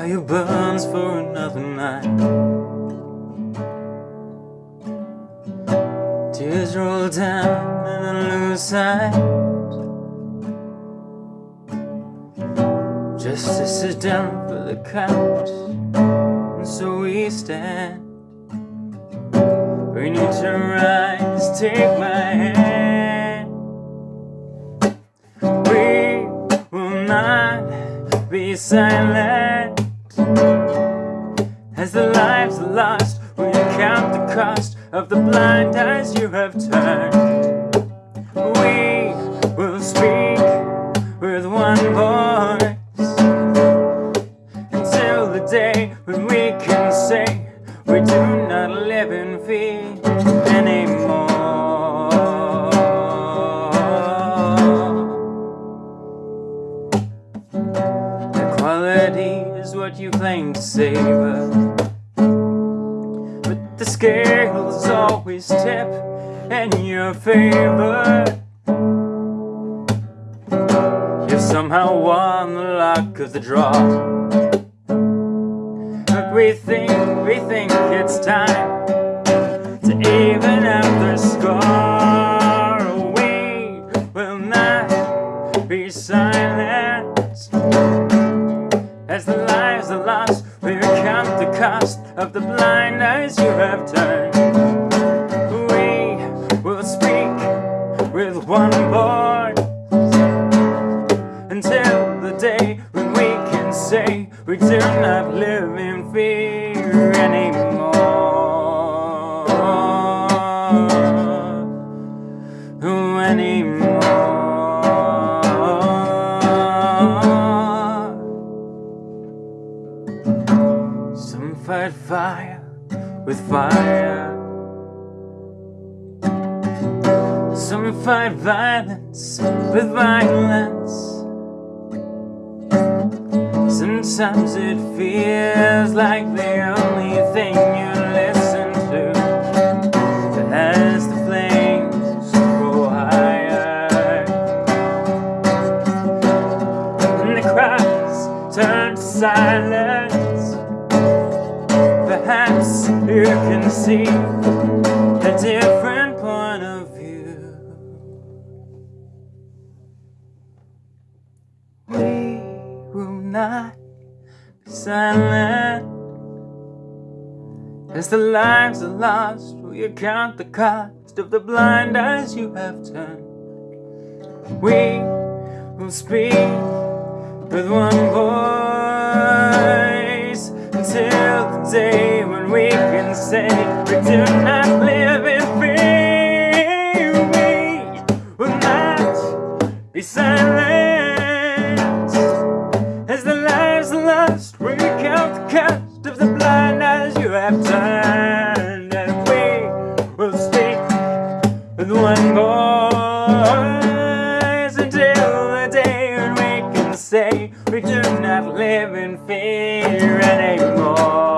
fire burns for another night. Tears roll down and I lose sight. Justice is done for the count, and so we stand. We need to rise, take my hand. We will not be silent as the lives are lost. We count the cost of the blind eyes you have turned. We will speak with one voice until the day when we can say we do not live in fear anymore. Equality is what you claim to savor, scales always tip in your favor. You somehow won the luck of the draw. But we think, we think it's time to even out the score. We count the cost of the blind eyes you have turned. We will speak with one voice until the day when we can say we do not live in fear anymore. With fire. Some fight violence with violence. Sometimes it feels like the only thing you listen to as the flames grow higher and the cries turn to silence. You can see a different point of view. We will not be silent as the lives are lost. Will you count the cost of the blind eyes you have turned? We will speak with one voice say we do not live in fear. We will not be silent as the lives lost. We count the cost of the blind eyes you have turned, and we will speak with one voice until the day when we can say we do not live in fear anymore.